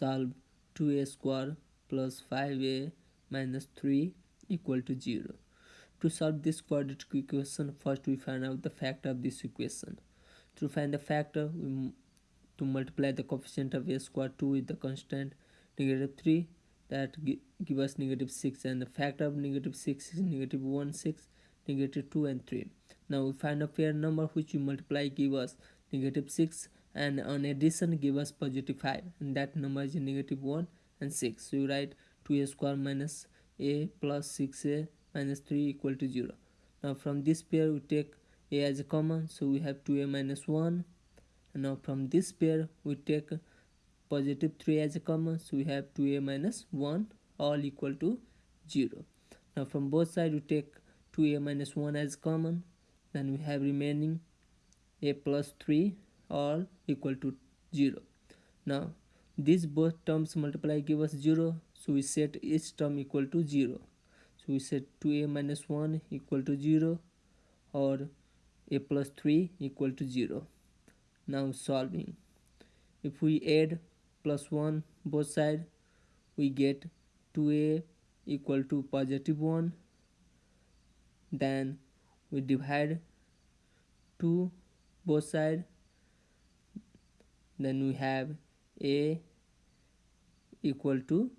solve 2a square plus 5a minus 3 equal to 0 to solve this quadratic equation first we find out the factor of this equation. To find the factor we to multiply the coefficient of a square 2 with the constant negative 3 that give us negative 6 and the factor of negative 6 is negative 1 6 negative 2 and 3 now we find a pair number which we multiply give us negative 6 and on addition give us positive 5 and that number is negative 1 and 6 so you write 2a square minus a plus 6a minus 3 equal to 0 now from this pair we take a as a common. So we have 2a minus 1 and now from this pair we take positive 3 as a common. So we have 2a minus 1 all equal to 0 now from both sides we take 2a minus 1 as common. Then we have remaining a plus 3 all equal to 0 now these both terms multiply give us 0 so we set each term equal to 0 so we set 2a minus 1 equal to 0 or a plus 3 equal to 0 now solving. If we add plus 1 both side we get 2a equal to positive 1 then we divide 2 both side then we have a equal to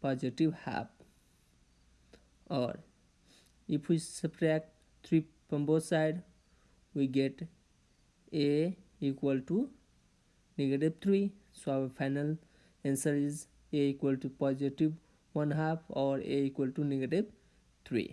positive half. Or if we subtract 3 from both sides we get a equal to negative 3 so our final answer is a equal to positive 1 half or a equal to negative 3